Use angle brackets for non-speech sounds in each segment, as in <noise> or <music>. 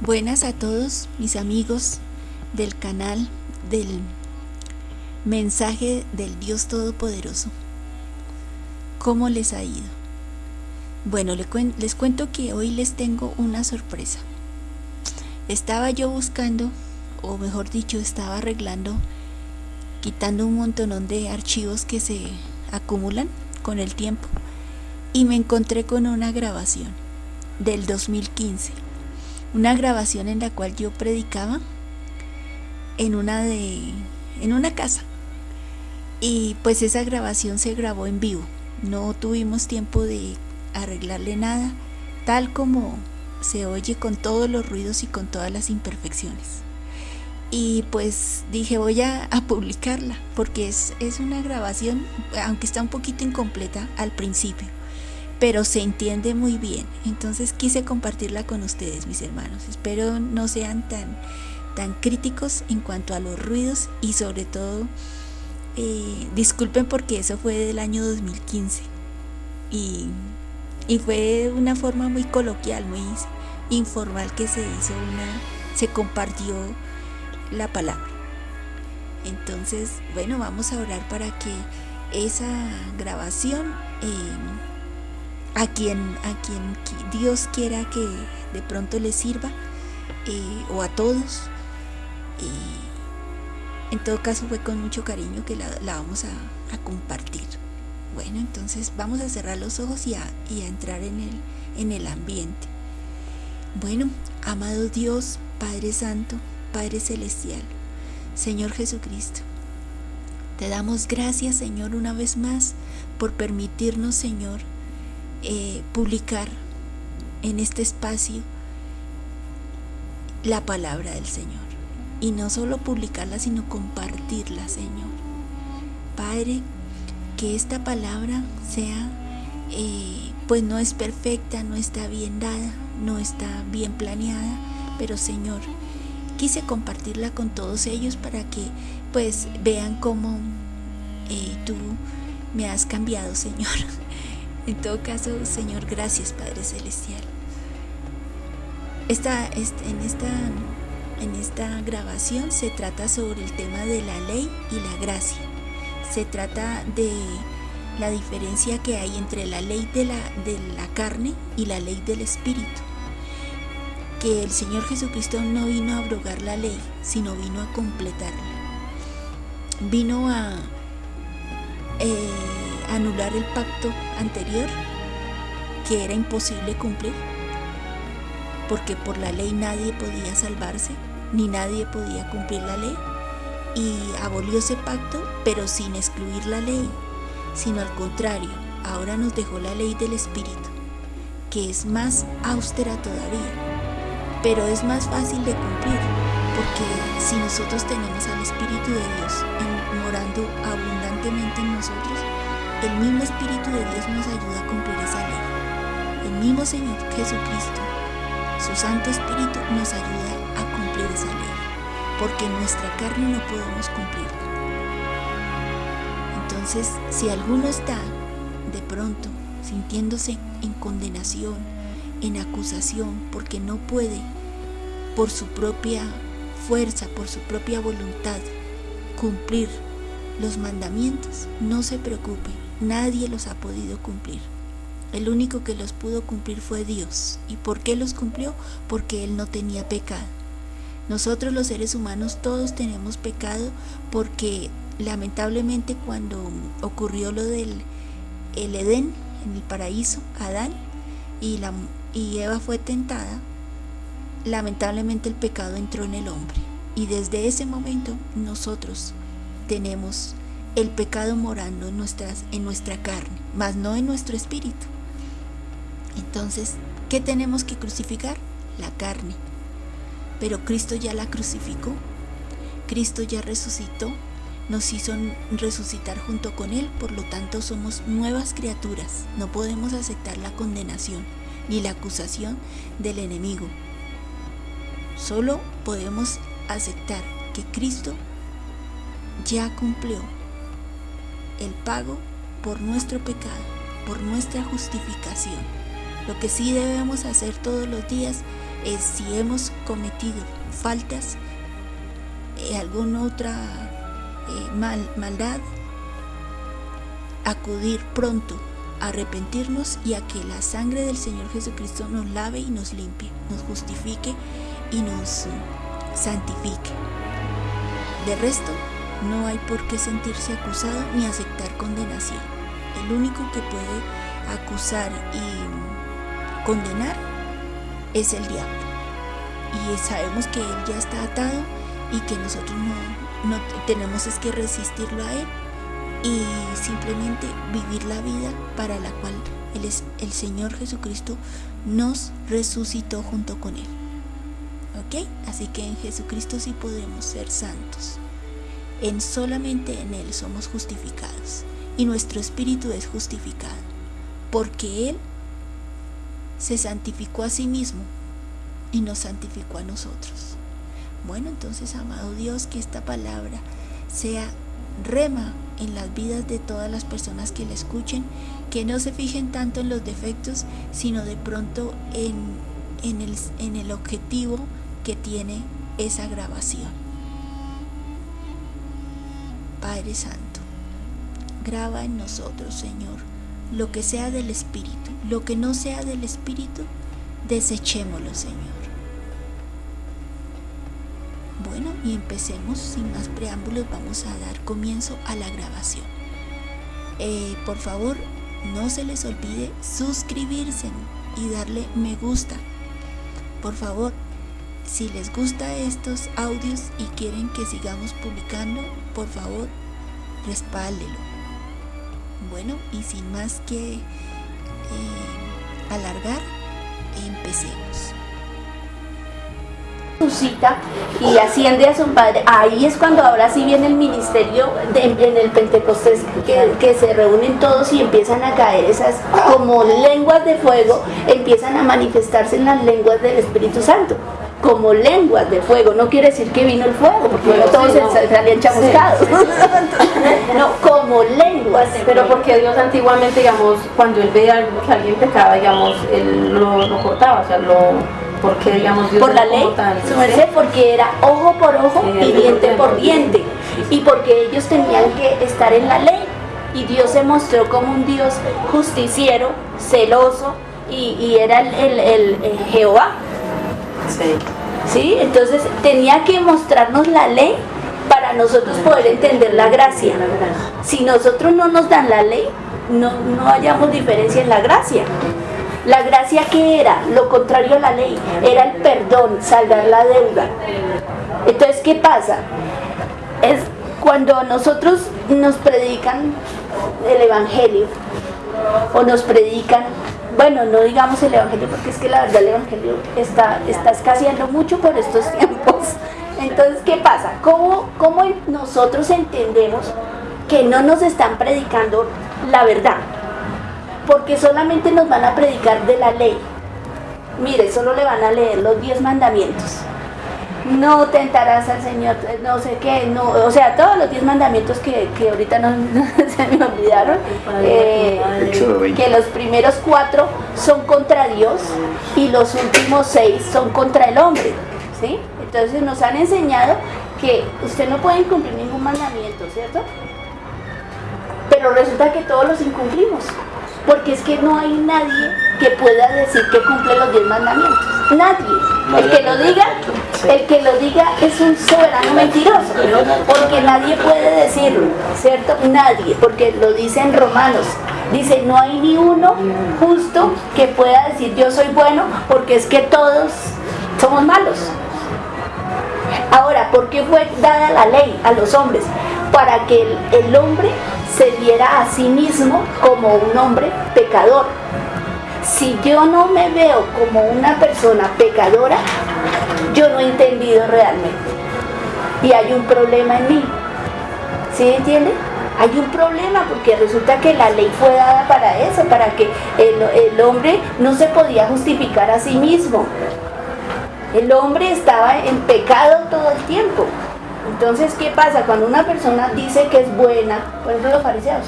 Buenas a todos mis amigos del canal del mensaje del Dios Todopoderoso. ¿Cómo les ha ido? Bueno, les cuento que hoy les tengo una sorpresa. Estaba yo buscando, o mejor dicho, estaba arreglando, quitando un montonón de archivos que se acumulan con el tiempo y me encontré con una grabación del 2015 una grabación en la cual yo predicaba en una de en una casa. Y pues esa grabación se grabó en vivo. No tuvimos tiempo de arreglarle nada tal como se oye con todos los ruidos y con todas las imperfecciones. Y pues dije voy a, a publicarla porque es, es una grabación aunque está un poquito incompleta al principio pero se entiende muy bien. Entonces quise compartirla con ustedes, mis hermanos. Espero no sean tan, tan críticos en cuanto a los ruidos y sobre todo eh, disculpen porque eso fue del año 2015 y, y fue una forma muy coloquial, muy informal que se hizo una, se compartió la palabra. Entonces, bueno, vamos a orar para que esa grabación eh, a quien, a quien Dios quiera que de pronto le sirva eh, o a todos. y en todo caso fue con mucho cariño que la, vamos a, compartir. Bueno, entonces vamos a cerrar los ojos y a, y a entrar en el, en el ambiente. Bueno, amado Dios, Padre Santo, Padre Celestial, Señor Jesucristo, te damos gracias, Señor, una vez más por permitirnos, Señor, eh, publicar en este espacio la palabra del Señor. Y no solo publicarla, sino compartirla, Señor. Padre, que esta palabra sea, eh, pues no es perfecta, no está bien dada, no está bien planeada, pero Señor, quise compartirla con todos ellos para que pues vean cómo eh, tú me has cambiado, Señor. <laughs> En todo caso, Señor, gracias Padre Celestial. Esta, en, esta, en esta grabación se trata sobre el tema de la ley y la gracia. Se trata de la diferencia que hay entre la ley de la, de la carne y la ley del Espíritu. Que el Señor Jesucristo no vino a abrogar la ley, sino vino a completarla. Vino a... Eh, anular el pacto anterior que era imposible cumplir, porque por la ley nadie podía salvarse, ni nadie podía cumplir la ley, y abolió ese pacto, pero sin excluir la ley, sino al contrario, ahora nos dejó la ley del Espíritu, que es más austera todavía, pero es más fácil de cumplir, porque si nosotros tenemos al Espíritu de Dios morando abundantemente en nosotros, el mismo Espíritu de Dios nos ayuda a cumplir esa ley. El mismo Señor Jesucristo, su Santo Espíritu nos ayuda a cumplir esa ley, porque en nuestra carne no podemos cumplirla. Entonces, si alguno está de pronto sintiéndose en condenación, en acusación, porque no puede por su propia fuerza, por su propia voluntad, cumplir los mandamientos, no se preocupe, Nadie los ha podido cumplir. El único que los pudo cumplir fue Dios. ¿Y por qué los cumplió? Porque Él no tenía pecado. Nosotros los seres humanos todos tenemos pecado porque lamentablemente cuando ocurrió lo del el Edén en el paraíso, Adán y, la, y Eva fue tentada, lamentablemente el pecado entró en el hombre. Y desde ese momento nosotros tenemos el pecado morando en, nuestras, en nuestra carne, mas no en nuestro espíritu. Entonces, ¿qué tenemos que crucificar? La carne. Pero Cristo ya la crucificó. Cristo ya resucitó, nos hizo resucitar junto con Él, por lo tanto somos nuevas criaturas. No podemos aceptar la condenación ni la acusación del enemigo. Solo podemos aceptar que Cristo ya cumplió el pago por nuestro pecado, por nuestra justificación. Lo que sí debemos hacer todos los días es si hemos cometido faltas, eh, alguna otra eh, mal, maldad, acudir pronto, arrepentirnos y a que la sangre del Señor Jesucristo nos lave y nos limpie, nos justifique y nos santifique. De resto, no hay por qué sentirse acusado ni aceptar condenación. El único que puede acusar y condenar es el diablo. Y sabemos que él ya está atado y que nosotros no, no tenemos es que resistirlo a él y simplemente vivir la vida para la cual el, el Señor Jesucristo nos resucitó junto con él. ¿Ok? Así que en Jesucristo sí podemos ser santos. En solamente en Él somos justificados y nuestro espíritu es justificado, porque Él se santificó a sí mismo y nos santificó a nosotros. Bueno, entonces, amado Dios, que esta palabra sea rema en las vidas de todas las personas que la escuchen, que no se fijen tanto en los defectos, sino de pronto en, en, el, en el objetivo que tiene esa grabación. Padre Santo, graba en nosotros, Señor, lo que sea del Espíritu, lo que no sea del Espíritu, desechémoslo, Señor. Bueno, y empecemos, sin más preámbulos, vamos a dar comienzo a la grabación. Eh, por favor, no se les olvide suscribirse y darle me gusta. Por favor, si les gusta estos audios y quieren que sigamos publicando, por favor, respáldelo. Bueno, y sin más que eh, alargar, empecemos. Suscita y asciende a su padre, ahí es cuando ahora sí viene el ministerio en el Pentecostés que, que, se reúnen todos y empiezan a caer esas como lenguas de fuego, empiezan a manifestarse en las lenguas del Espíritu Santo como lenguas de fuego. No quiere decir que vino el fuego, porque luego todos salían chamuscados. <laughs> no, como lenguas. Pero porque Dios antiguamente, digamos, cuando él veía que alguien pecaba, digamos, él lo, cortaba, o sea, lo... Porque, digamos, Dios por la ley, su merced, porque era ojo por ojo y diente por diente. Y porque ellos tenían que estar en la ley. Y Dios se mostró como un Dios justiciero, celoso, y, era el, el Jehová Sí. Entonces tenía que mostrarnos la ley para nosotros poder entender la gracia. Si nosotros no nos dan la ley, no, no hallamos diferencia en la gracia. La gracia que era, lo contrario a la ley, era el perdón, saldar la deuda. Entonces, ¿qué pasa? Es cuando nosotros nos predican el Evangelio o nos predican bueno, no digamos el Evangelio porque es que la verdad el Evangelio está, está escaseando mucho por estos <laughs> tiempos. Entonces, ¿qué pasa? ¿Cómo, ¿Cómo nosotros entendemos que no nos están predicando la verdad? Porque solamente nos van a predicar de la ley. Mire, solo le van a leer los diez mandamientos no tentarás al Señor, no sé qué, no, o sea, todos los diez mandamientos que, ahorita <laughs> no, se me olvidaron, eh, que los primeros cuatro son contra Dios y los últimos seis son contra el hombre, ¿sí? Entonces nos han enseñado que usted no puede incumplir ningún mandamiento, ¿cierto? Pero resulta que todos los incumplimos, porque es que no hay nadie que pueda decir que cumple los diez mandamientos, nadie. El que lo diga, el que lo diga es un soberano mentiroso, porque nadie puede decirlo, ¿cierto? Nadie, porque lo dice en Romanos. Dice, no hay ni uno justo que pueda decir yo soy bueno, porque es que todos somos malos. Ahora, ¿por qué fue dada la ley a los hombres? Para que el, el hombre se viera a sí mismo como un hombre pecador si yo no me veo como una persona pecadora, yo no he entendido realmente. Y hay un problema en mí. ¿Sí entiende? Hay un problema porque resulta que la ley fue dada para eso, para que el, el hombre no se podía justificar a sí mismo. El hombre estaba en pecado todo el tiempo. Entonces, ¿qué pasa? Cuando una persona dice que es buena, por ejemplo los fariseos,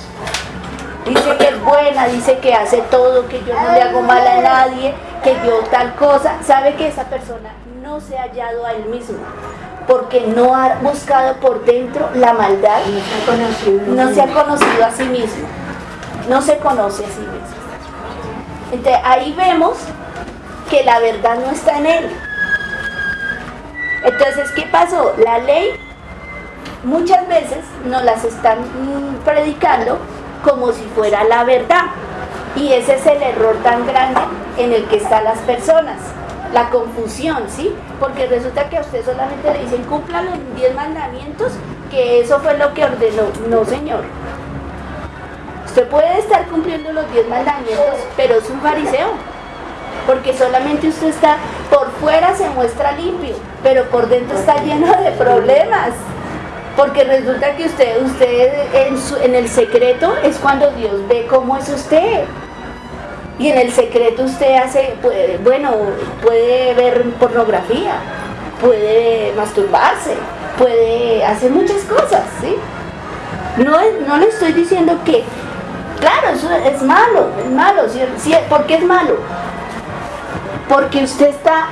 Dice que es buena, dice que hace todo, que yo no le hago mal a nadie, que yo tal cosa. Sabe que esa persona no se ha hallado a él mismo porque no ha buscado por dentro la maldad, no se ha conocido a sí mismo, no se conoce a sí mismo. Entonces ahí vemos que la verdad no está en él. Entonces, ¿qué pasó? La ley muchas veces nos las están predicando como si fuera la verdad. Y ese es el error tan grande en el que están las personas. La confusión, ¿sí? Porque resulta que a usted solamente le dicen cumpla los diez mandamientos, que eso fue lo que ordenó. No, señor. Usted puede estar cumpliendo los diez mandamientos, pero es un fariseo. Porque solamente usted está, por fuera se muestra limpio, pero por dentro está lleno de problemas. Porque resulta que usted, usted en, el secreto es cuando Dios ve cómo es usted. Y en el secreto usted hace, bueno, puede ver pornografía, puede masturbarse, puede hacer muchas cosas, ¿sí? No, no le estoy diciendo que, claro, eso es malo, es malo, ¿sí? ¿por qué es malo? Porque usted está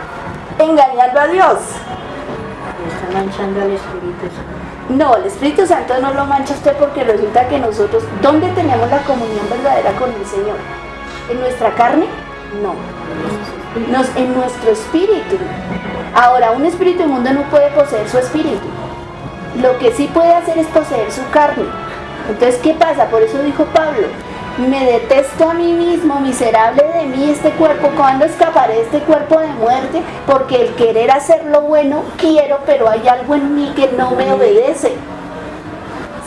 engañando a Dios. Está manchando al Espíritu no, el Espíritu Santo no lo mancha usted porque resulta que nosotros, ¿dónde tenemos la comunión verdadera con el Señor? ¿En nuestra carne? No. Nos, en nuestro espíritu. Ahora, un espíritu inmundo no puede poseer su espíritu. Lo que sí puede hacer es poseer su carne. Entonces, ¿qué pasa? Por eso dijo Pablo, me detesto a mí mismo, miserable de mí este cuerpo, ¿cuándo escaparé de este cuerpo de muerte? Porque el querer hacer lo bueno quiero, pero hay algo en mí que no me obedece.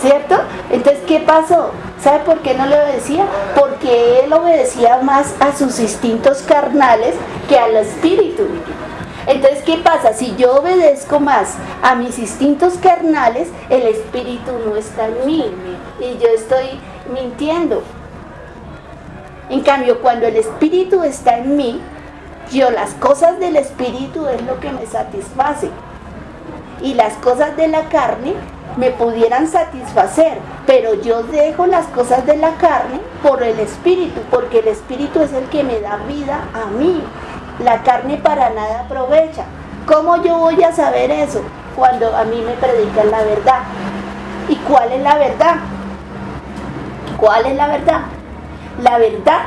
¿Cierto? Entonces, ¿qué pasó? ¿Sabe por qué no le obedecía? Porque él obedecía más a sus instintos carnales que al espíritu. Entonces, ¿qué pasa? Si yo obedezco más a mis instintos carnales, el espíritu no está en mí y yo estoy mintiendo. En cambio, cuando el Espíritu está en mí, yo las cosas del Espíritu es lo que me satisface. Y las cosas de la carne me pudieran satisfacer, pero yo dejo las cosas de la carne por el Espíritu, porque el Espíritu es el que me da vida a mí. La carne para nada aprovecha. ¿Cómo yo voy a saber eso? Cuando a mí me predican la verdad. ¿Y cuál es la verdad? ¿Cuál es la verdad? La verdad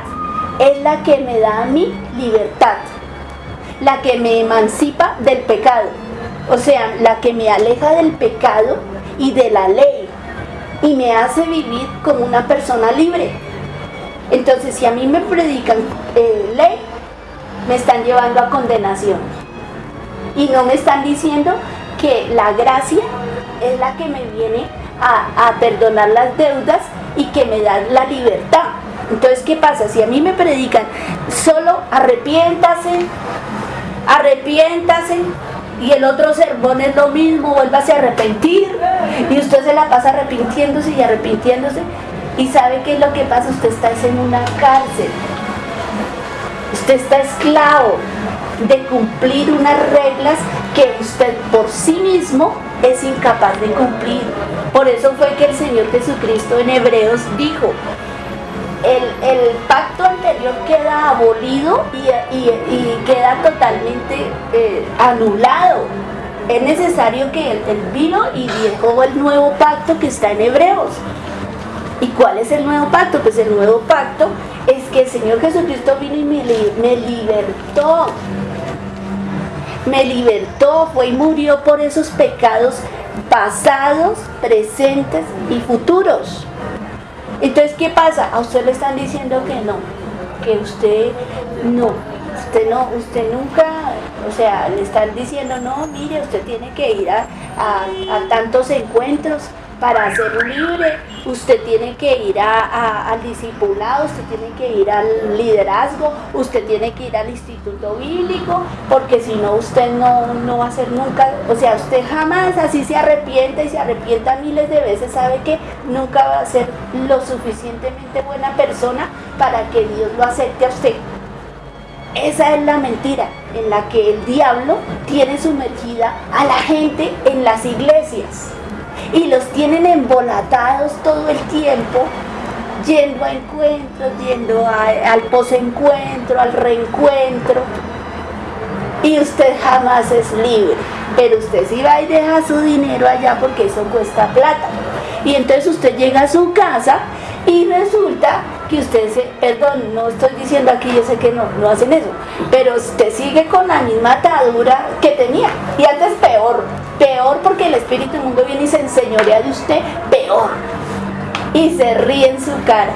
es la que me da a mí libertad, la que me emancipa del pecado, o sea, la que me aleja del pecado y de la ley y me hace vivir como una persona libre. Entonces, si a mí me predican eh, ley, me están llevando a condenación. Y no me están diciendo que la gracia es la que me viene a, a perdonar las deudas y que me da la libertad. Entonces, ¿qué pasa? Si a mí me predican solo arrepiéntase, arrepiéntase, y el otro sermón es lo mismo, vuélvase a arrepentir, y usted se la pasa arrepintiéndose y arrepintiéndose, y sabe qué es lo que pasa, usted está en una cárcel, usted está esclavo de cumplir unas reglas que usted por sí mismo es incapaz de cumplir. Por eso fue que el Señor Jesucristo en Hebreos dijo, el, pacto anterior queda abolido y, queda totalmente eh, anulado. Es necesario que él, vino y dejó el nuevo pacto que está en Hebreos. ¿Y cuál es el nuevo pacto? Pues el nuevo pacto es que el Señor Jesucristo vino y me, me libertó. Me libertó, fue y murió por esos pecados pasados, presentes y futuros. Entonces, ¿qué pasa? A usted le están diciendo que no, que usted no, usted no, usted nunca, o sea, le están diciendo, no, mire, usted tiene que ir a, a tantos encuentros, para ser libre, usted tiene que ir al discipulado, usted tiene que ir al liderazgo, usted tiene que ir al instituto bíblico, porque si no usted no, no va a ser nunca, o sea, usted jamás así se arrepiente y se arrepienta miles de veces, sabe que nunca va a ser lo suficientemente buena persona para que Dios lo acepte a usted. Esa es la mentira en la que el diablo tiene sumergida a la gente en las iglesias y los tienen embolatados todo el tiempo, yendo a encuentros, yendo al posencuentro, al reencuentro. Y usted jamás es libre. Pero usted sí va y deja su dinero allá porque eso cuesta plata. Y entonces usted llega a su casa y resulta que usted se, perdón, no estoy diciendo aquí, yo sé que no, no hacen eso, pero usted sigue con la misma atadura que tenía. Y antes peor, peor porque el espíritu mundo viene y se enseñorea de usted, peor. Y se ríe en su cara.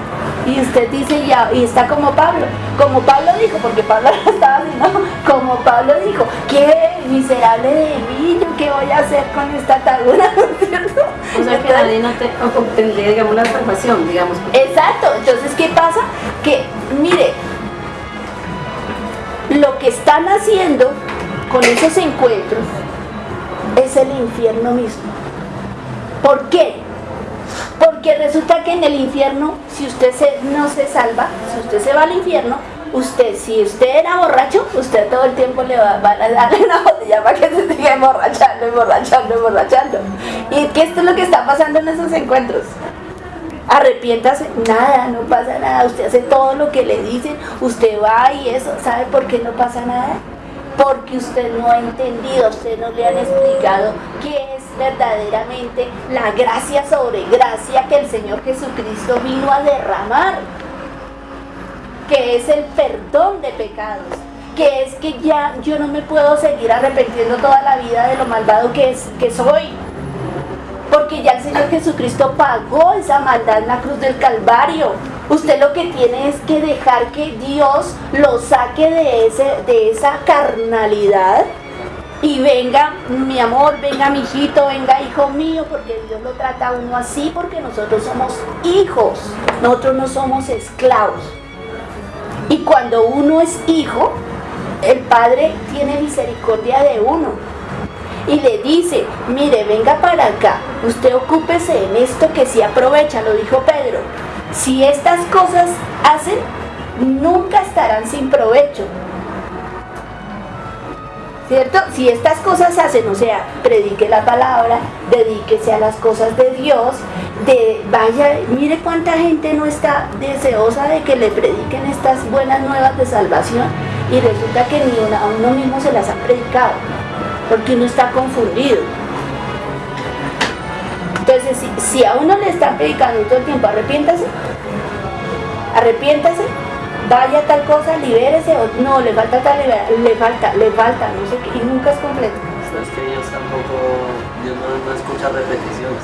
Y usted dice ya, y está como Pablo, como Pablo dijo, porque Pablo <laughs> estaba así, ¿no? Como Pablo dijo, qué miserable de mí, yo qué voy a hacer con esta atadura, <laughs> ¿cierto? O sea que nadie no te digamos, la salvación, digamos. Exacto, entonces, ¿qué pasa? Que, mire, lo que están haciendo con esos encuentros es el infierno mismo. ¿Por qué? Porque resulta que en el infierno, si usted se, no se salva, si usted se va al infierno, usted, si usted era borracho, usted todo el tiempo le va, a darle una <laughs> botella para que se siga emborrachando, emborrachando, emborrachando. Y que esto es lo que está pasando en esos encuentros. Arrepiéntase, nada, no pasa nada. Usted hace todo lo que le dicen, usted va y eso. ¿Sabe por qué no pasa nada? Porque usted no ha entendido, usted no le han explicado qué es verdaderamente la gracia sobre gracia que el Señor Jesucristo vino a derramar que es el perdón de pecados, que es que ya yo no me puedo seguir arrepentiendo toda la vida de lo malvado que, es, que soy. Porque ya el Señor Jesucristo pagó esa maldad en la cruz del Calvario. Usted lo que tiene es que dejar que Dios lo saque de, ese, de esa carnalidad y venga mi amor, venga mi hijito, venga hijo mío, porque Dios lo trata a uno así, porque nosotros somos hijos, nosotros no somos esclavos. Y cuando uno es hijo, el Padre tiene misericordia de uno. Y le dice, mire, venga para acá, usted ocúpese en esto que sí aprovecha, lo dijo Pedro. Si estas cosas hacen, nunca estarán sin provecho. ¿Cierto? Si estas cosas hacen, o sea, predique la palabra, dedíquese a las cosas de Dios, de vaya, mire cuánta gente no está deseosa de que le prediquen estas buenas nuevas de salvación y resulta que ni a uno mismo se las ha predicado, porque uno está confundido. Entonces, si, si a uno le están predicando todo el tiempo, arrepiéntase, arrepiéntase, vaya tal cosa, libérese, o no, le falta tal, le falta, le falta, no sé qué, y nunca es completo. Es que Dios tampoco, Dios no, escucha repeticiones.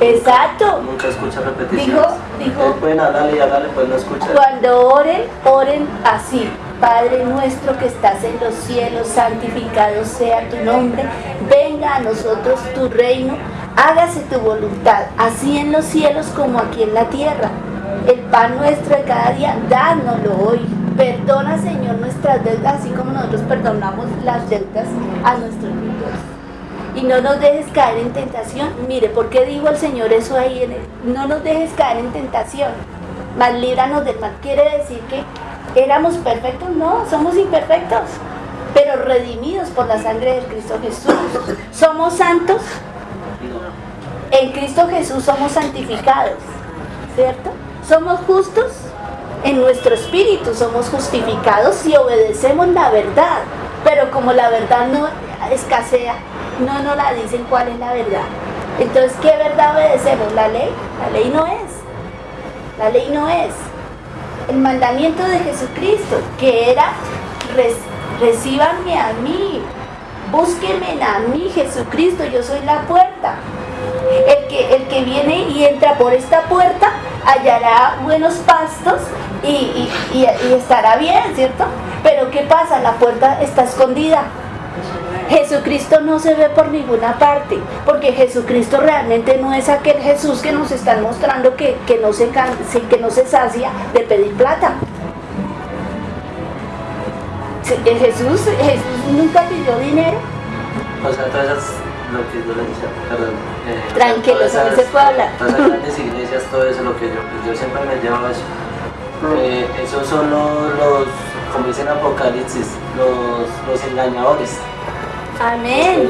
Exacto. Nunca, escucha repeticiones. Dijo, dijo. pueden hablarle y hablarle, pues no escucha. Cuando oren, oren así. Padre nuestro que estás en los cielos, santificado sea tu nombre, venga a nosotros tu reino, hágase tu voluntad, así en los cielos como aquí en la tierra. El pan nuestro de cada día, dánoslo hoy. Perdona, Señor, nuestras deudas, así como nosotros perdonamos las deudas a nuestros hijos. Y no nos dejes caer en tentación. Mire, ¿por qué dijo el Señor eso ahí? En no nos dejes caer en tentación, mas líbranos del mal. Quiere decir que éramos perfectos, no, somos imperfectos, pero redimidos por la sangre de Cristo Jesús. ¿Somos santos? En Cristo Jesús somos santificados, ¿cierto? Somos justos en nuestro espíritu, somos justificados si obedecemos la verdad. Pero como la verdad no escasea, no nos la dicen cuál es la verdad. Entonces, ¿qué verdad obedecemos? ¿La ley? La ley no es. La ley no es. El mandamiento de Jesucristo, que era, recíbanme a mí, búsquenme a mí, Jesucristo, yo soy la puerta. El que, el que viene y entra por esta puerta hallará buenos pastos y, estará bien, ¿cierto? Pero ¿qué pasa? La puerta está escondida. Jesucristo no se ve por ninguna parte, porque Jesucristo realmente no es aquel Jesús que nos están mostrando que, no, se, que no se sacia de pedir plata. Jesús, Jesús nunca pidió dinero. O sea, todas esas, lo que yo le decía, perdón. Eh, Tranquilo, no se puede hablar. Todas esas grandes iglesias, todo eso, lo que yo, pues yo siempre me llevo eso. Eh, esos son los, como dicen Apocalipsis, los, los engañadores. Amén.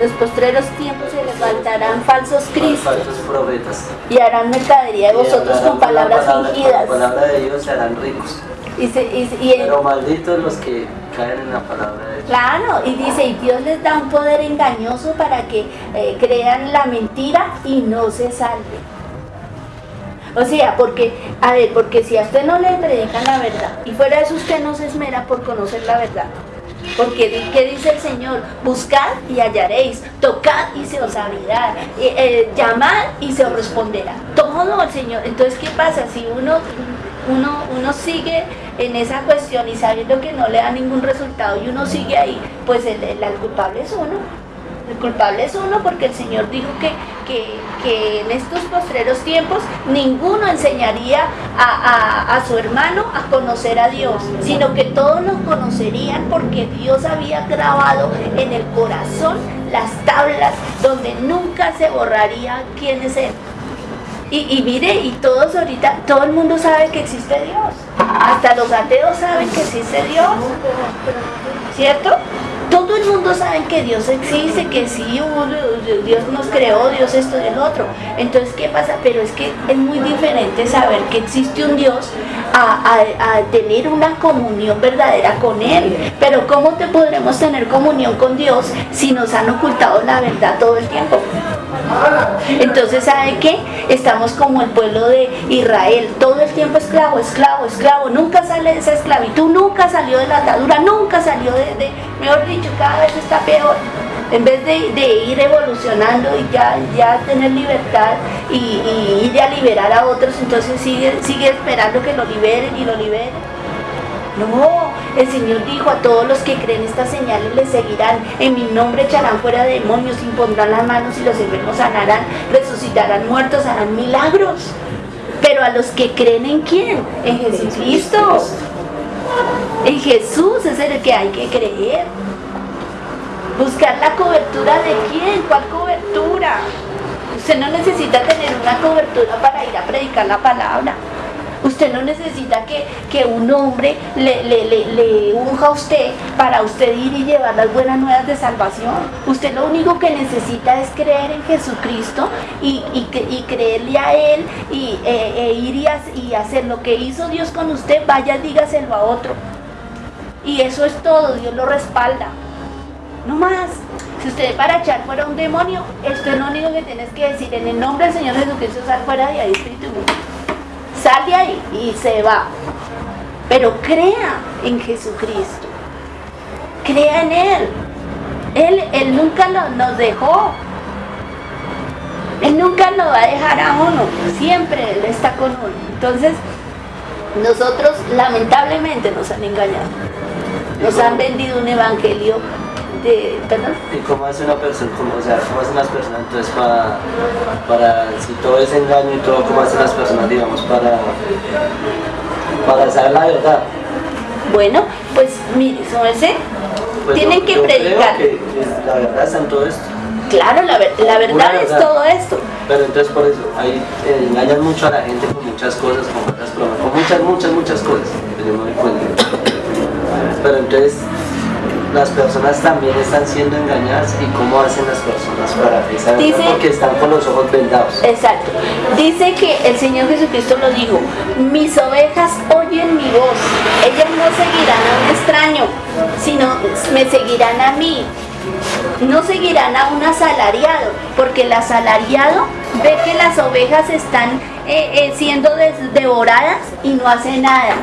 Los postreros tiempos se levantarán falsos cristos falsos profetas. y harán mercadería de vosotros con la palabras palabra- fingidas. Con la palabra de Dios se harán ricos. Y, se- y- y- Pero malditos los que caen en la palabra de Dios. Claro, y dice, y Dios les da un poder engañoso para que eh, crean la mentira y no se salven. O sea, porque, a ver, porque si a usted no le predican la verdad y fuera de eso usted no se esmera por conocer la verdad. Porque ¿qué dice el Señor? Buscad y hallaréis, tocad y se os abrirá, eh, llamad y se os responderá. Todo el Señor. Entonces, ¿qué pasa? Si uno, uno, uno sigue en esa cuestión y sabiendo que no le da ningún resultado y uno sigue ahí, pues el, el- el culpable es uno. El culpable es uno porque el Señor dijo que, que, en estos postreros tiempos ninguno enseñaría a, a- a su hermano a conocer a Dios, sino que todos nos conocerían porque Dios había grabado en el corazón las tablas donde nunca se borraría quién es Él. Y, y mire, y todos ahorita, todo el mundo sabe que existe Dios. Hasta los ateos saben que existe Dios. ¿Cierto? Todo el mundo sabe que Dios existe, que sí, Dios nos creó, Dios esto y el otro. Entonces, ¿qué pasa? Pero es que es muy diferente saber que existe un Dios a- a tener una comunión verdadera con Él. Pero ¿cómo te podremos tener comunión con Dios si nos han ocultado la verdad todo el tiempo? Entonces, ¿sabe qué? Estamos como el pueblo de Israel, todo el tiempo esclavo, esclavo, esclavo, nunca sale de esa esclavitud, nunca salió de la atadura, nunca salió de, de- mejor dicho, cada vez está peor. En vez de, ir evolucionando y ya, ya tener libertad y, y ir a liberar a otros, entonces sigue, sigue esperando que lo liberen y lo liberen. No, el Señor dijo a todos los que creen estas señales les seguirán. En mi nombre echarán fuera demonios, impondrán las manos y los enfermos sanarán, resucitarán muertos, harán milagros. Pero a los que creen en quién? En Jesucristo. En Jesús es el que hay que creer. Buscar la cobertura de quién? ¿Cuál cobertura? Usted no necesita tener una cobertura para ir a predicar la palabra. Usted no necesita que, que un hombre le, le, unja a usted para usted ir y llevar las buenas nuevas de salvación. Usted lo único que necesita es creer en Jesucristo y, y, cre- y creerle a Él y eh, e ir y, ha- y hacer lo que hizo Dios con usted, vaya, dígaselo a otro. Y eso es todo, Dios lo respalda. No más. Si usted para echar fuera un demonio, esto es lo único que tienes que decir. En el nombre del Señor Jesucristo, sal fuera de ahí, espíritu. Sal de ahí y se va. Pero crea en Jesucristo. Crea en Él. Él, él nunca lo- nos dejó. Él nunca nos va a dejar a uno. Siempre Él está con uno. Entonces, nosotros lamentablemente nos han engañado. Nos han vendido un evangelio de... ¿Perdón? ¿Y cómo hace una persona, cómo, o sea, cómo hacen las personas entonces para, para, si todo es engaño y todo, cómo hacen las personas, digamos, para, para saber la verdad? Bueno, pues mire, su merced, Pues tienen yo- que yo creo predicar. que es- la verdad está en todo esto. Claro, la, ver- la verdad es todo esto. Pero entonces por eso, ahí eh, engañan mucho a la gente con muchas cosas, con muchas bromas, con muchas, muchas, muchas cosas, que yo me doy cuenta. Pero entonces las personas también están siendo engañadas y cómo hacen las personas para Dice- porque están con los ojos vendados. Exacto. Dice que el Señor Jesucristo lo dijo, mis ovejas oyen mi voz, ellas no seguirán a un extraño, sino me seguirán a mí. No seguirán a un asalariado, porque el asalariado ve que las ovejas están eh, eh, siendo devoradas y no hace nada.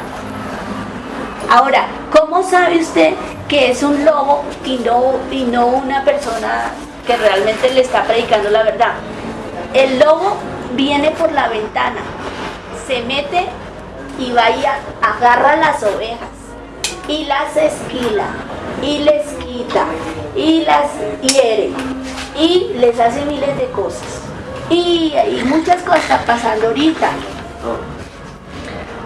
Ahora, ¿cómo sabe usted que es un lobo y no, y no una persona que realmente le está predicando la verdad? El lobo viene por la ventana, se mete y va y a- agarra las ovejas y las esquila y les quita y las hiere y les hace miles de cosas. Y, y muchas cosas están pasando ahorita.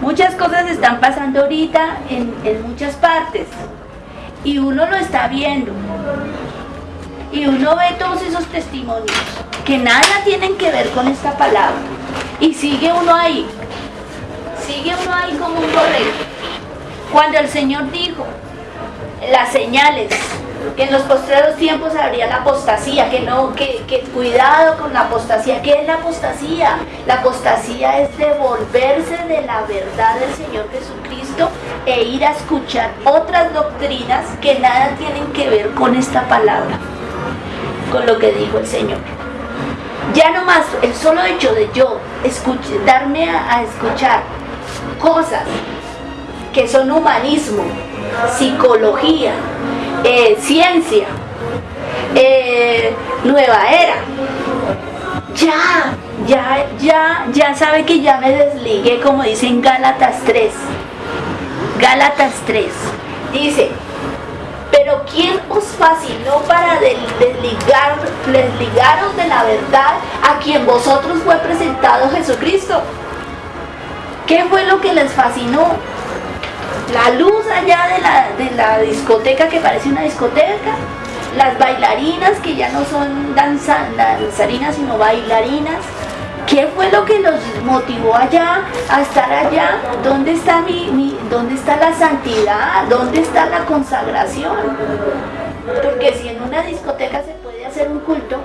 Muchas cosas están pasando ahorita en, en muchas partes y uno lo está viendo y uno ve todos esos testimonios que nada tienen que ver con esta palabra y sigue uno ahí, sigue uno ahí como un borrego. Cuando el Señor dijo las señales en los postreros tiempos habría la apostasía, que no, que, cuidado con la apostasía. ¿Qué es la apostasía? La apostasía es devolverse de la verdad del Señor Jesucristo e ir a escuchar otras doctrinas que nada tienen que ver con esta palabra, con lo que dijo el Señor. Ya no más el solo hecho de yo darme a, a escuchar cosas que son humanismo, psicología, eh, ciencia, eh, nueva era. Ya, ya, ya, ya sabe que ya me desligué, como dice en Gálatas 3. Gálatas 3. Dice, pero ¿quién os fascinó para desligar, desligaros de la verdad a quien vosotros fue presentado Jesucristo? ¿Qué fue lo que les fascinó? La luz allá de la, de la discoteca que parece una discoteca, las bailarinas que ya no son danza, danzarinas sino bailarinas. ¿Qué fue lo que los motivó allá a estar allá? ¿Dónde está, mi, mi, ¿Dónde está la santidad? ¿Dónde está la consagración? Porque si en una discoteca se puede hacer un culto,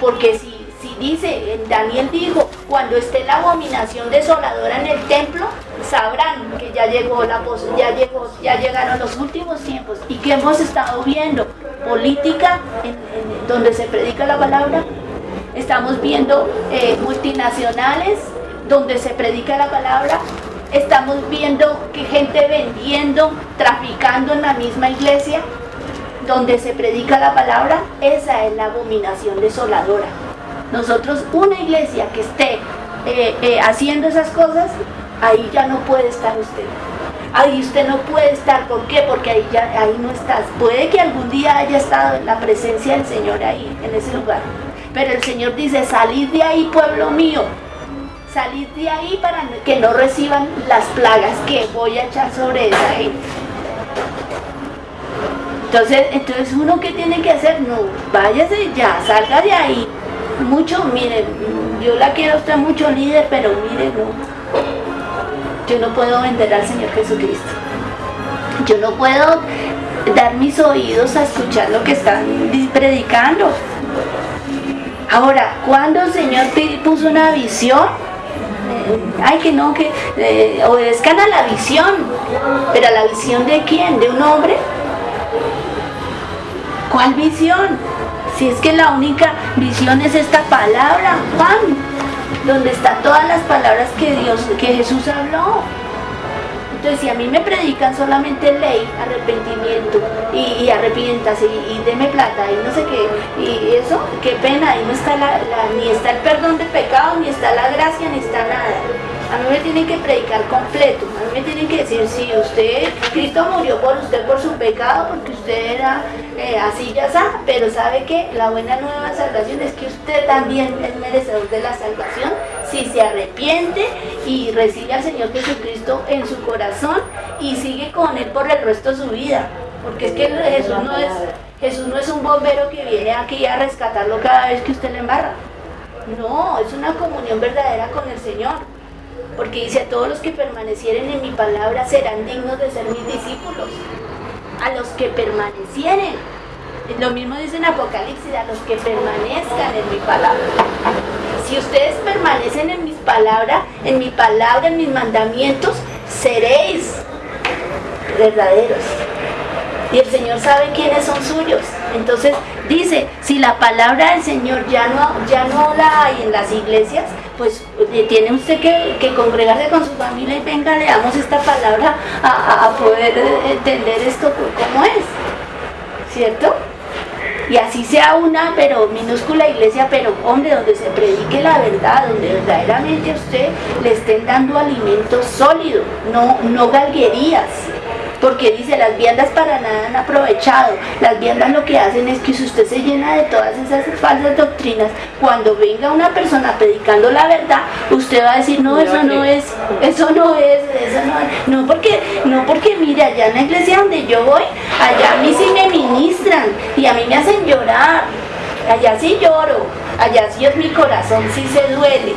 porque si, si dice, Daniel dijo, cuando esté la abominación desoladora en el templo, ya llegó la ya llegó, ya llegaron los últimos tiempos. Y que hemos estado viendo política en, en, donde se predica la palabra, estamos viendo eh, multinacionales donde se predica la palabra, estamos viendo que gente vendiendo, traficando en la misma iglesia donde se predica la palabra, esa es la abominación desoladora. Nosotros, una iglesia que esté eh, eh, haciendo esas cosas, ahí ya no puede estar usted. Ahí usted no puede estar, ¿por qué? Porque ahí ya ahí no estás. Puede que algún día haya estado en la presencia del Señor ahí, en ese lugar. Pero el Señor dice, salid de ahí, pueblo mío. Salid de ahí para que no reciban las plagas que voy a echar sobre esa gente. Entonces, entonces uno que tiene que hacer, no, váyase ya, salga de ahí. Mucho, mire, yo la quiero a usted mucho líder, pero mire, no. Yo no puedo vender al Señor Jesucristo. Yo no puedo dar mis oídos a escuchar lo que están predicando. Ahora, cuando el Señor puso una visión, ay que no, que eh, obedezcan a la visión, pero a la visión de quién, de un hombre. ¿Cuál visión? Si es que la única visión es esta palabra, Juan, donde están todas las palabras que Dios, que Jesús habló. Entonces, si a mí me predican solamente ley, arrepentimiento y, y arrepiéntase y, y, deme plata y no sé qué, y eso, qué pena, ahí no está la, la, ni está el perdón de pecado, ni está la gracia, ni está nada. A mí me tienen que predicar completo, a mí me tienen que decir, si sí, usted, Cristo murió por usted por su pecado, porque usted era eh, así ya está, pero sabe que la buena nueva salvación es que usted también es merecedor de la salvación si se arrepiente y recibe al Señor Jesucristo en su corazón y sigue con Él por el resto de su vida. Porque es que Jesús no es, Jesús no es un bombero que viene aquí a rescatarlo cada vez que usted le embarra. No, es una comunión verdadera con el Señor. Porque dice, a todos los que permanecieren en mi palabra serán dignos de ser mis discípulos. A los que permanecieren. Lo mismo dice en Apocalipsis, a los que permanezcan en mi palabra. Si ustedes permanecen en mis palabras, en mi palabra, en mis mandamientos, seréis verdaderos. Y el Señor sabe quiénes son suyos. Entonces dice, si la palabra del Señor ya no, ya no la hay en las iglesias, pues tiene usted que, que, congregarse con su familia y venga, le damos esta palabra a, a poder entender esto como es. ¿Cierto? y así sea una pero minúscula iglesia, pero hombre, donde se predique la verdad, donde verdaderamente a usted le estén dando alimento sólido, no, no galguerías. Porque dice, las viandas para nada han aprovechado. Las viandas lo que hacen es que si usted se llena de todas esas falsas doctrinas, cuando venga una persona predicando la verdad, usted va a decir, no, eso no es, eso no es, eso no es. No porque, no porque mire, allá en la iglesia donde yo voy, allá a mí sí me ministran y a mí me hacen llorar. Allá sí lloro, allá sí es mi corazón, sí se duele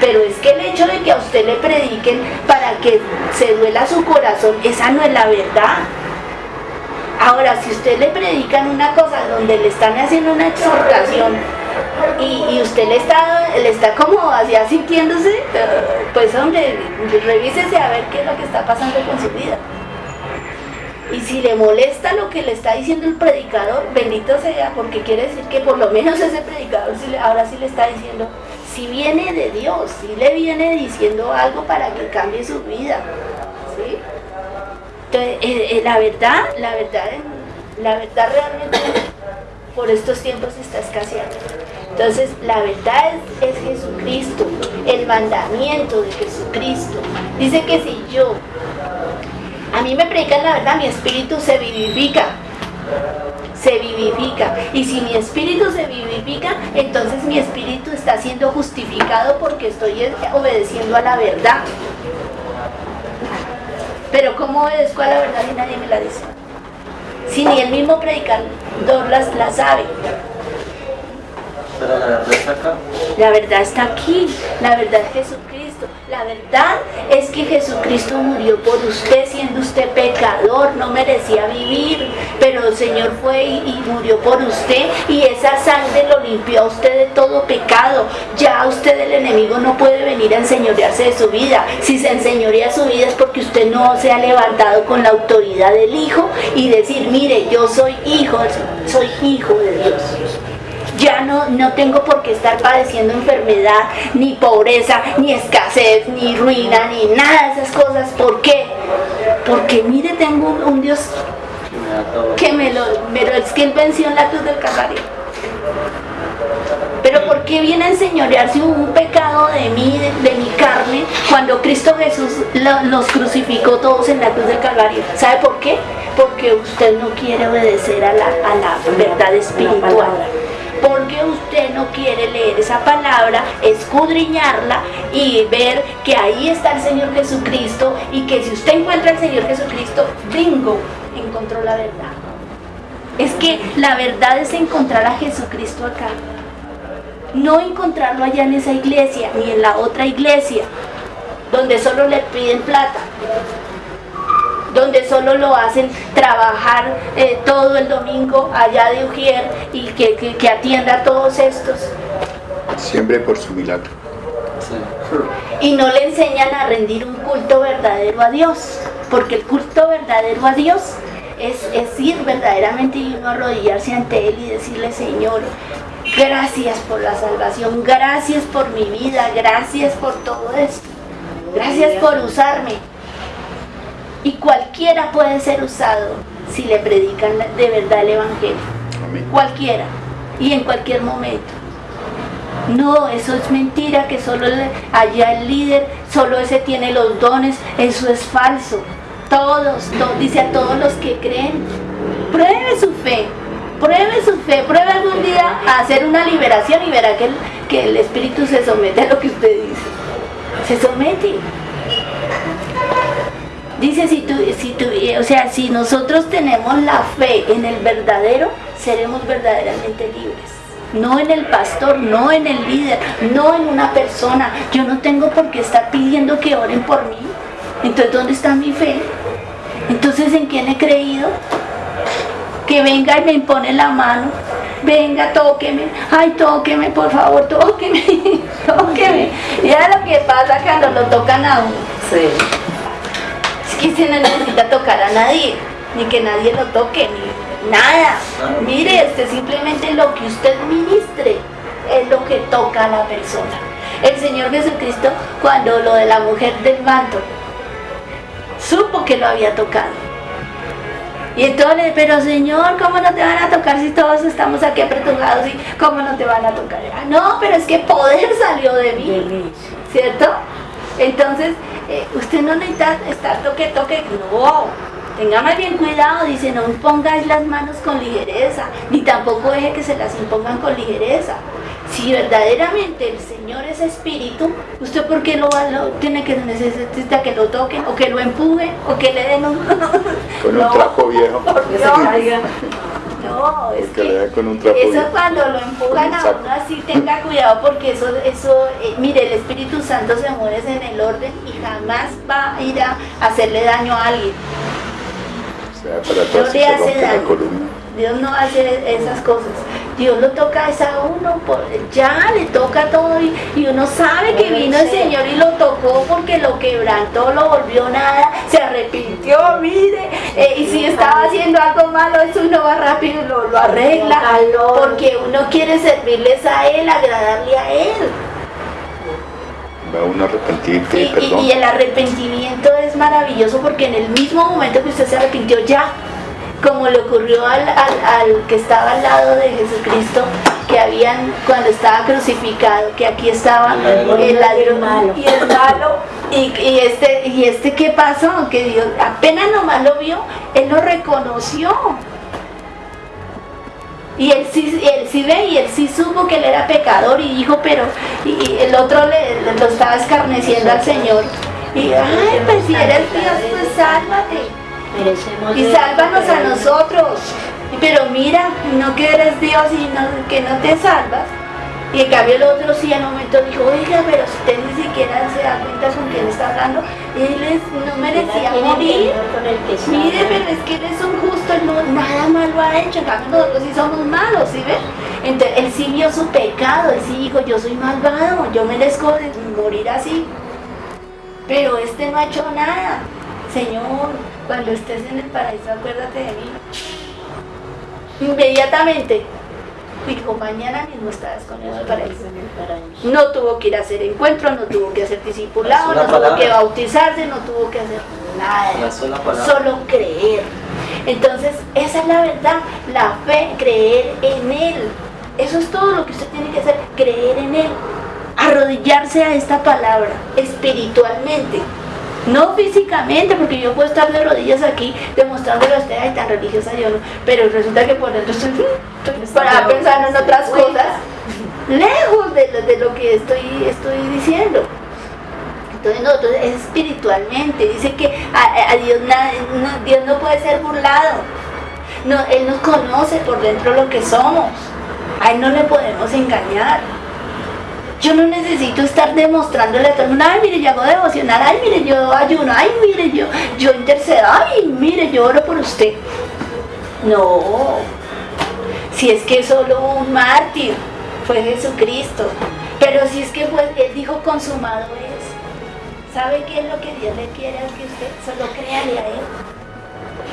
pero es que el hecho de que a usted le prediquen para que se duela su corazón, esa no es la verdad. Ahora, si usted le predican una cosa donde le están haciendo una exhortación y, usted le está, le está como así sintiéndose, pues hombre, revísese a ver qué es lo que está pasando con su vida. Y si le molesta lo que le está diciendo el predicador, bendito sea, porque quiere decir que por lo menos ese predicador ahora sí le está diciendo, si viene de Dios, si le viene diciendo algo para que cambie su vida. ¿sí? Entonces, eh, eh, la verdad, la verdad, la verdad realmente por estos tiempos está escaseando. Entonces, la verdad es, es, Jesucristo, el mandamiento de Jesucristo. Dice que si yo, a mí me predican la verdad, mi espíritu se vivifica. Se vivifica. Y si mi espíritu se vivifica, entonces mi espíritu está siendo justificado porque estoy obedeciendo a la verdad. Pero ¿cómo obedezco a la verdad y nadie me la dice? Si ni el mismo predicador las, la sabe. Pero la verdad está acá. La verdad está aquí. La verdad es Jesucristo. La verdad es que Jesucristo murió por usted siendo usted pecador, no merecía vivir, pero el Señor fue y, murió por usted y esa sangre lo limpió a usted de todo pecado. Ya usted el enemigo no puede venir a enseñorearse de su vida. Si se enseñorea su vida es porque usted no se ha levantado con la autoridad del Hijo y decir, mire, yo soy hijo, soy hijo de Dios ya no, no tengo por qué estar padeciendo enfermedad, ni pobreza, ni escasez, ni ruina, ni nada de esas cosas. ¿Por qué? Porque mire, tengo un, Dios que me lo, pero es que Él venció en la cruz del Calvario. Pero ¿por qué viene a enseñorearse un pecado de mí, de, mi carne, cuando Cristo Jesús los crucificó todos en la cruz del Calvario? ¿Sabe por qué? Porque usted no quiere obedecer a la, a la verdad espiritual porque usted no quiere leer esa palabra, escudriñarla y ver que ahí está el Señor Jesucristo y que si usted encuentra al Señor Jesucristo, bingo, encontró la verdad. Es que la verdad es encontrar a Jesucristo acá. No encontrarlo allá en esa iglesia ni en la otra iglesia, donde solo le piden plata donde solo lo hacen trabajar eh, todo el domingo allá de Ujier y que, atienda a todos estos. Siempre por su milagro. Y no le enseñan a rendir un culto verdadero a Dios, porque el culto verdadero a Dios es, es ir verdaderamente y uno arrodillarse ante Él y decirle, Señor, gracias por la salvación, gracias por mi vida, gracias por todo esto, gracias por usarme, y cualquiera puede ser usado si le predican de verdad el Evangelio. Cualquiera. Y en cualquier momento. No, eso es mentira, que solo allá el líder, solo ese tiene los dones, eso es falso. Todos, dice a todos los que creen, pruebe su fe, pruebe su fe, pruebe algún día a hacer una liberación y verá que el, que el Espíritu se somete a lo que usted dice. Se somete. Dice, si tú, si tú, o sea, si nosotros tenemos la fe en el verdadero, seremos verdaderamente libres. No en el pastor, no en el líder, no en una persona. Yo no tengo por qué estar pidiendo que oren por mí. Entonces, ¿dónde está mi fe? Entonces, ¿en quién he creído? Que venga y me impone la mano. Venga, tóqueme. Ay, tóqueme, por favor, tóqueme. <laughs> tóqueme. Ya lo que pasa cuando lo tocan a uno. Sí que se no necesita tocar a nadie, ni que nadie lo toque, ni nada. Mire, este simplemente lo que usted ministre es lo que toca a la persona. El Señor Jesucristo, cuando lo de la mujer del manto, supo que lo había tocado. Y entonces, pero Señor, ¿cómo no te van a tocar si todos estamos aquí apretujados y cómo no te van a tocar? Ah, no, pero es que poder salió de mí, ¿cierto? Entonces, eh, usted no necesita estar toque, toque, no. Tenga más bien cuidado, dice, no pongáis las manos con ligereza, ni tampoco deje que se las impongan con ligereza. Si verdaderamente el Señor es espíritu, ¿usted por qué lo, tiene que necesita que lo toquen, o que lo empujen, o que le den un... <laughs> con un trapo viejo. No, es que, eso cuando lo empujan a uno así, tenga cuidado porque eso, eso eh, mire, el Espíritu Santo se mueve en el orden y jamás va a ir a hacerle daño a alguien. O sea, para no le hace daño. Dios no hace esas cosas. Dios lo toca es a uno, por- ya le toca todo y, y uno sabe que vino el Señor y lo tocó porque lo quebrantó, lo volvió nada, se arrepintió, mire, eh, y si estaba haciendo algo malo, eso uno va rápido y lo, lo arregla, porque uno quiere servirles a Él, agradarle a Él. Va uno a arrepentir, Y, pedir y- perdón. y el arrepentimiento es maravilloso porque en el mismo momento que usted se arrepintió ya, como le ocurrió al, al- al que estaba al lado de Jesucristo, que habían cuando estaba crucificado, que aquí estaba el ladrón y el malo, y, y este, y este qué pasó, que Dios apenas nomás lo vio, él lo reconoció. Y él sí, él sí ve y él sí supo que él era pecador y dijo, pero y, y el otro le, le- lo estaba escarneciendo al Señor. Y, ay, pues si eres Dios, pues sálvate. Y sálvanos a nosotros. Pero mira, no que eres Dios y no, que no te salvas. Y en cambio el otro sí al momento dijo, oiga, pero si usted ni siquiera se da cuenta con quién está hablando, él es- no merecía morir. Mire, pero es que él es un justo, él no, nada malo ha hecho, en cambio nosotros sí somos malos, ¿sí ves? Entonces él sí vio su pecado, él sí dijo, yo soy malvado, yo merezco morir así. Pero este no ha hecho nada. Señor, cuando estés en el paraíso, acuérdate de mí. Inmediatamente dijo, mañana mismo estarás conmigo en el paraíso. No tuvo que ir a hacer encuentro, no tuvo que hacer discipulado, no tuvo que bautizarse, no tuvo que hacer nada. Solo creer. Entonces, esa es la verdad, la fe, creer en Él. Eso es todo lo que usted tiene que hacer, creer en Él. Arrodillarse a esta palabra espiritualmente. No físicamente, porque yo puedo estar de rodillas aquí demostrándole a usted, ay, tan religiosa yo no, pero resulta que por dentro estoy, para pensando en otras cosas, lejos de lo, de lo que estoy, estoy diciendo. Entonces nosotros es espiritualmente, dice que a, a Dios, na- no, Dios no puede ser burlado. No, él nos conoce por dentro lo que somos. A Él no le podemos engañar. Yo no necesito estar demostrándole a todo el mundo, ay, mire, yo hago devocional, ay, mire, yo ayuno, ay, mire, yo, yo intercedo, ay, mire, yo oro por usted. No, si es que solo un mártir fue Jesucristo, pero si es que fue, Él dijo consumado es. ¿Sabe qué es lo que Dios le quiere a que usted? Solo créale a Él.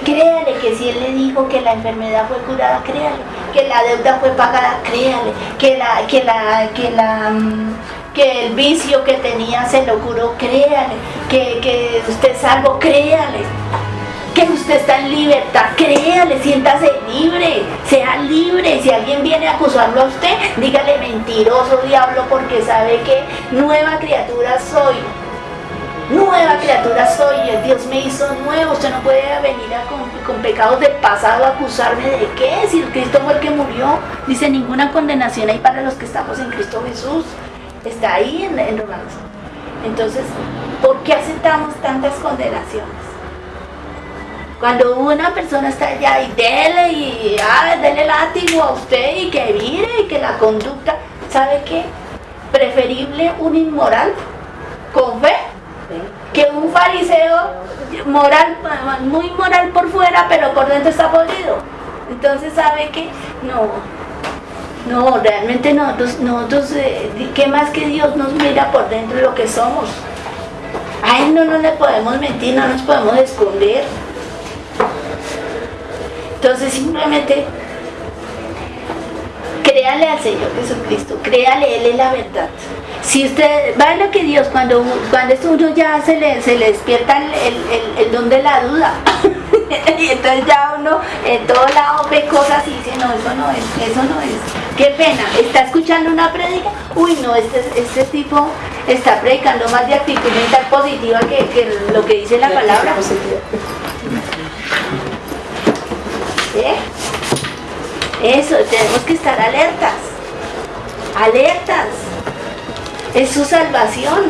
Créale que si Él le dijo que la enfermedad fue curada, créale. Que la deuda fue pagada, créale. Que la, que la, que la, mm, que el vicio que tenía se lo curó, créale. Que, que usted es salvo, créale. Que usted está en libertad, créale, siéntase libre, sea libre. Si alguien viene a acusarlo a usted, dígale mentiroso diablo porque sabe que nueva criatura soy. Nueva criatura soy, Dios me hizo nuevo, usted no puede venir a con, con pecados del pasado a acusarme de qué, si el Cristo fue el que murió, dice ninguna condenación hay para los que estamos en Cristo Jesús, está ahí en, en Romanos. Entonces, ¿por qué aceptamos tantas condenaciones? Cuando una persona está allá y dele y ah, dele látigo a usted y que mire y que la conducta, ¿sabe qué? Preferible un inmoral con fe que un fariseo moral, muy moral por fuera, pero por dentro está podrido. Entonces, ¿sabe qué? No, no, realmente nosotros, nosotros eh, ¿qué más que Dios nos mira por dentro de lo que somos? A Él no, no le podemos mentir, no nos podemos esconder. Entonces, simplemente créale al Señor Jesucristo, créale, Él es la verdad. Si usted, va lo que Dios, cuando, cuando esto uno ya se le, se le despierta el, el- el- don de la duda, <laughs> y entonces ya uno en todo lado ve cosas y dice, no, eso no es, eso no es. Qué pena, está escuchando una prédica, uy, no, este, este tipo está predicando más de actitud mental positiva que, que lo que dice la palabra. ¿Eh? Eso, tenemos que estar alertas. Alertas. Es su salvación.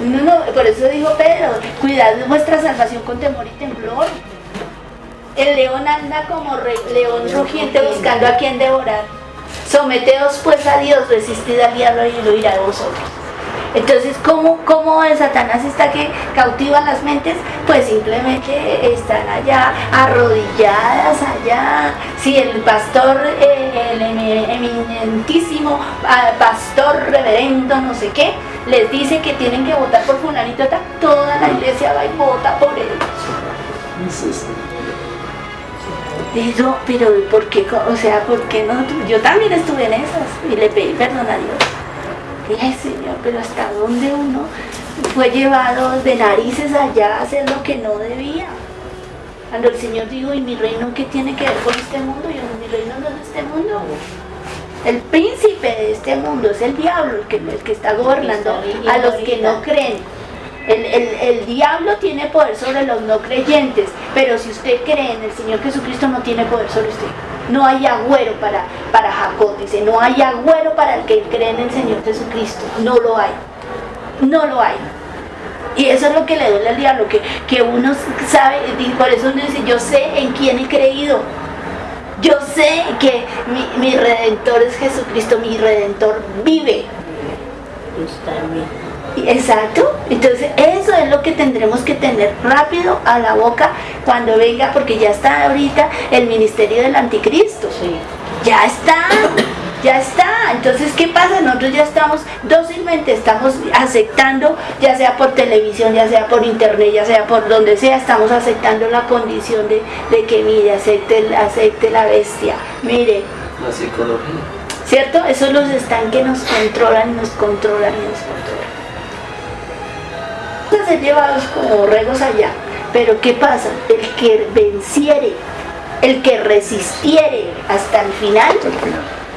No, por eso dijo Pedro, cuidad vuestra salvación con temor y temblor. El león anda como re- león rugiente buscando a quien devorar. Someteos pues a Dios, resistid al diablo y lo irá de vosotros. Entonces, ¿cómo, cómo Satanás está que cautiva las mentes? Pues simplemente están allá, arrodilladas allá. Si el pastor, el eminentísimo ah, pastor reverendo, no sé qué, les dice que tienen que votar por fulanito, toda la iglesia va y vota por él. Eso, pero ¿por qué? O sea, ¿por qué no? Yo también estuve en esas y le pedí perdón a Dios. Dije, Señor, pero ¿hasta dónde uno fue llevado de narices allá a hacer lo que no debía? Cuando el Señor dijo, ¿y mi reino qué tiene que ver con este mundo? Yo, mi reino no es este mundo. El príncipe de este mundo es el diablo, el que, el que está gobernando a los que no creen. El, el, el, diablo tiene poder sobre los no creyentes, pero si usted cree en el Señor Jesucristo no tiene poder sobre usted. No hay agüero para, para Jacob, dice, no hay agüero para el que cree en el Señor Jesucristo. No lo hay. No lo hay. Y eso es lo que le duele al diablo, que, que uno sabe, por eso uno dice, yo sé en quién he creído. Yo sé que mi, mi redentor es Jesucristo, mi redentor vive. Está. Exacto, entonces eso es lo que tendremos que tener rápido a la boca cuando venga, porque ya está ahorita el ministerio del anticristo. Sí. Ya está, ya está. Entonces, ¿qué pasa? Nosotros ya estamos dócilmente, estamos aceptando, ya sea por televisión, ya sea por internet, ya sea por donde sea, estamos aceptando la condición de, de que, mire, acepte, acepte la bestia. Mire. La psicología. ¿Cierto? Esos los están que nos controlan, nos controlan y nos controlan ser llevados como borregos allá. Pero ¿qué pasa? El que venciere, el que resistiere hasta el final,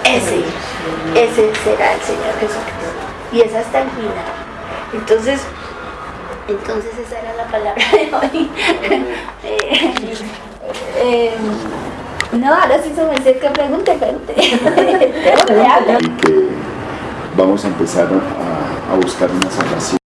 ese, ese será el Señor Jesucristo. Y es hasta el final. Entonces, entonces esa era la palabra de hoy. <laughs> eh, eh, no, ahora sí se me acerca, pregunte, pregunte. <laughs> vamos a empezar a, a buscar una salvación.